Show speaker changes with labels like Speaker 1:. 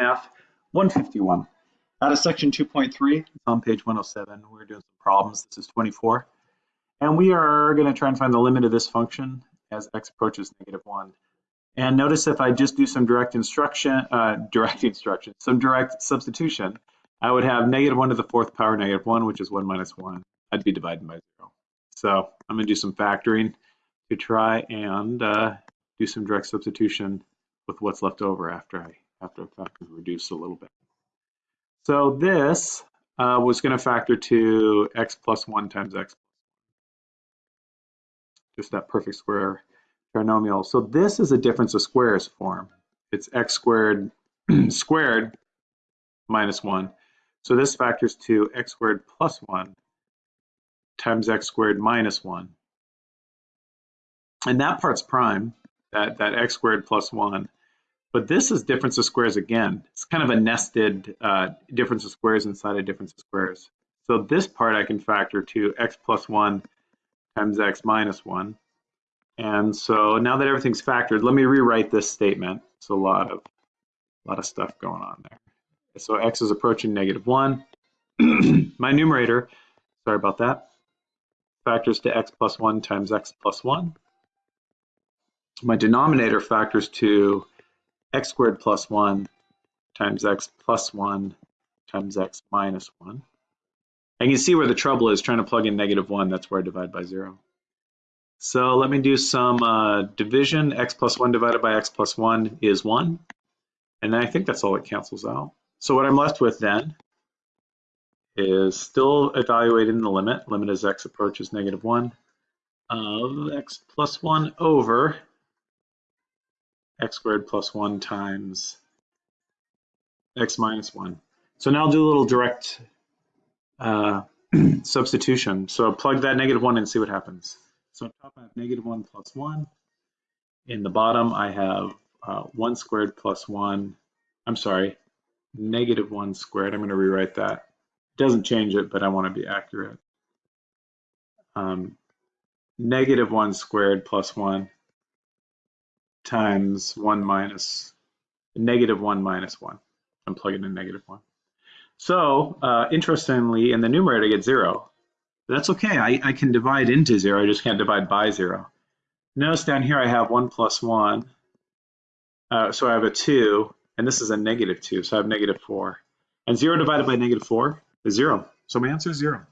Speaker 1: Math 151. Out of section 2.3, it's on page 107. We're doing some problems. This is 24. And we are going to try and find the limit of this function as x approaches negative 1. And notice if I just do some direct instruction, uh, direct instruction, some direct substitution, I would have negative 1 to the fourth power negative 1, which is 1 minus 1. I'd be dividing by 0. So I'm going to do some factoring to try and uh, do some direct substitution with what's left over after I after I factor reduce a little bit. So this uh, was going to factor to x plus 1 times x just that perfect square trinomial. So this is a difference of squares form. It's x squared squared minus 1. So this factors to x squared plus 1 times x squared minus 1. And that part's prime, that, that x squared plus 1. But this is difference of squares again. It's kind of a nested uh, difference of squares inside a difference of squares. So this part I can factor to x plus 1 times x minus 1. And so now that everything's factored, let me rewrite this statement. It's a lot of, a lot of stuff going on there. So x is approaching negative 1. My numerator, sorry about that, factors to x plus 1 times x plus 1. My denominator factors to x squared plus 1 times x plus 1 times x minus 1. And you see where the trouble is trying to plug in negative 1. That's where I divide by 0. So let me do some uh, division. x plus 1 divided by x plus 1 is 1. And I think that's all it cancels out. So what I'm left with then is still evaluating the limit. Limit as x approaches negative 1 of x plus 1 over x squared plus 1 times x minus 1. So now I'll do a little direct uh, substitution. So plug that negative 1 and see what happens. So on top I have negative 1 plus 1. In the bottom I have uh, 1 squared plus 1. I'm sorry, negative 1 squared. I'm going to rewrite that. It doesn't change it, but I want to be accurate. Um, negative 1 squared plus 1 times 1 minus negative 1 minus 1. I'm plugging in negative 1. So uh, interestingly, in the numerator, I get 0. That's okay. I, I can divide into 0. I just can't divide by 0. Notice down here I have 1 plus 1. Uh, so I have a 2, and this is a negative 2, so I have negative 4. And 0 divided by negative 4 is 0. So my answer is 0.